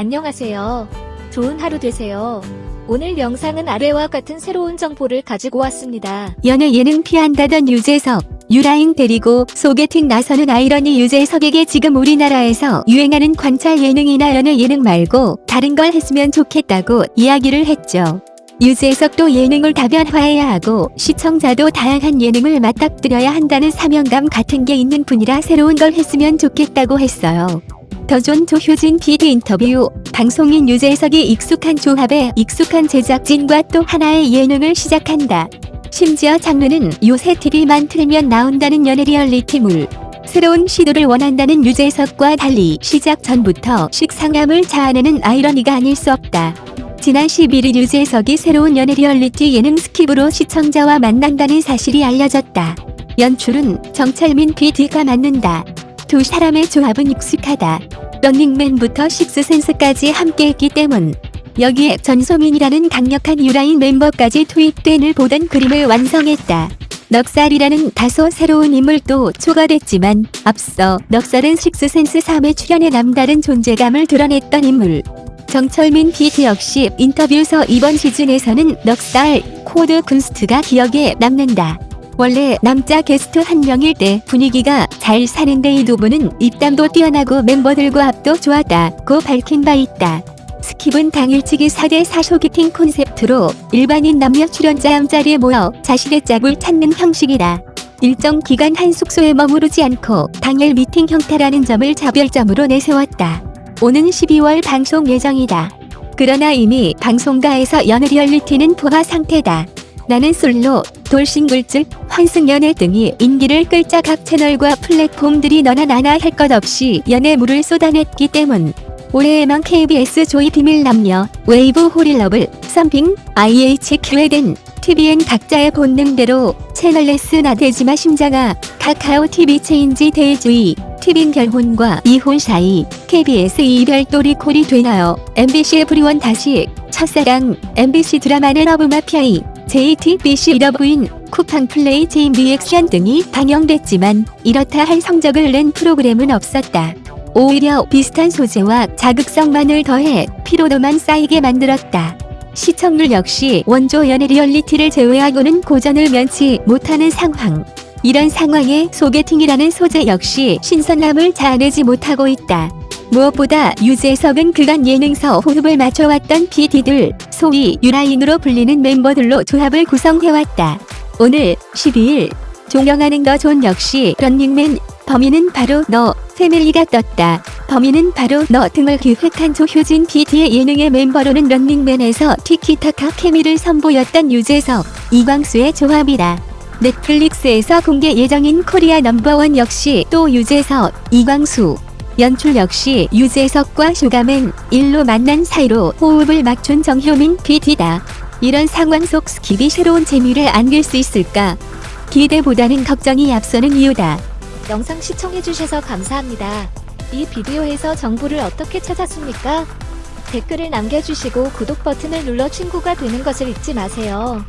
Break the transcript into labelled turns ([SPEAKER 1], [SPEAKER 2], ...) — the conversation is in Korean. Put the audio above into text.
[SPEAKER 1] 안녕하세요. 좋은 하루 되세요. 오늘 영상은 아래와 같은 새로운 정보를 가지고 왔습니다.
[SPEAKER 2] 연애 예능 피한다던 유재석, 유라잉 데리고 소개팅 나서는 아이러니 유재석에게 지금 우리나라에서 유행하는 관찰 예능이나 연애 예능 말고 다른 걸 했으면 좋겠다고 이야기를 했죠. 유재석도 예능을 다변화해야 하고 시청자도 다양한 예능을 맞닥뜨려야 한다는 사명감 같은 게 있는 분이라 새로운 걸 했으면 좋겠다고 했어요. 더존 조효진 PD 인터뷰 방송인 유재석이 익숙한 조합에 익숙한 제작진과 또 하나의 예능을 시작한다. 심지어 장르는 요새 TV만 틀면 나온다는 연애 리얼리티물. 새로운 시도를 원한다는 유재석과 달리 시작 전부터 식상함을 자아내는 아이러니가 아닐 수 없다. 지난 11일 유재석이 새로운 연애 리얼리티 예능 스킵으로 시청자와 만난다는 사실이 알려졌다. 연출은 정철민 PD가 맡는다. 두 사람의 조합은 익숙하다. 런닝맨부터 식스센스까지 함께했기 때문. 여기에 전소민이라는 강력한 유라인 멤버까지 투입돼 늘 보던 그림을 완성했다. 넉살이라는 다소 새로운 인물도 추가됐지만 앞서 넉살은 식스센스 3에 출연해 남다른 존재감을 드러냈던 인물. 정철민 PD 역시 인터뷰에서 이번 시즌에서는 넉살, 코드 쿤스트가 기억에 남는다. 원래 남자 게스트 한 명일 때 분위기가 잘 사는데 이 두 분은 입담도 뛰어나고 멤버들과 합도 좋았다고 밝힌 바 있다. 스킵은 당일치기 4대4 소개팅 콘셉트로 일반인 남녀 출연자가 한자리에 모여 자신의 짝을 찾는 형식이다. 일정 기간 한 숙소에 머무르지 않고 당일 미팅 형태라는 점을 차별점으로 내세웠다. 오는 12월 방송 예정이다. 그러나 이미 방송가에서 연애 리얼리티는 포화 상태다. 나는 솔로, 돌싱글즈, 환승연애 등이 인기를 끌자 각 채널과 플랫폼들이 너나 나나 할 것 없이 연애물을 쏟아냈기 때문. 올해에만 KBS 조이 비밀 남녀, 웨이브 홀인러브, 썸핑, IHQ 에덴, TVN 각자의 본능대로 채널S 나대지마 심장아, 카카오 TV 체인지 데이즈, TVN 결혼과 이혼 사이, KBS 이별도 리콜이 되나요? MBC 에브리원 다시, 첫사랑, MBC 드라마는 러브마피아 2, JTBC 러브인, 쿠팡 플레이 체인 리액션 등이 방영됐지만 이렇다 할 성적을 낸 프로그램은 없었다. 오히려 비슷한 소재와 자극성만을 더해 피로도만 쌓이게 만들었다. 시청률 역시 원조 연애 리얼리티를 제외하고는 고전을 면치 못하는 상황. 이런 상황에 소개팅이라는 소재 역시 신선함을 자아내지 못하고 있다. 무엇보다 유재석은 그간 예능서 호흡을 맞춰왔던 PD들, 소위 유라인으로 불리는 멤버들로 조합을 구성해왔다. 오는 12일 종영하는 더존 역시 런닝맨 범인은 바로 너 패밀리가 떴다. 범인은 바로 너 등을 기획한 조효진 PD의 예능에 멤버로는 런닝맨에서 티키타카 케미를 선보였던 유재석, 이광수의 조합이다. 넷플릭스에서 공개 예정인 코리아 넘버원 역시 또 유재석, 이광수. 연출 역시 유재석과 슈가맨, 일로 만난 사이로 호흡을 맞춘 정효민 PD다. 이런 상황 속 스킵이 새로운 재미를 안길 수 있을까? 기대보다는 걱정이 앞서는 이유다.
[SPEAKER 1] 영상 시청해주셔서 감사합니다. 이 비디오에서 정보를 어떻게 찾았습니까? 댓글을 남겨주시고 구독 버튼을 눌러 친구가 되는 것을 잊지 마세요.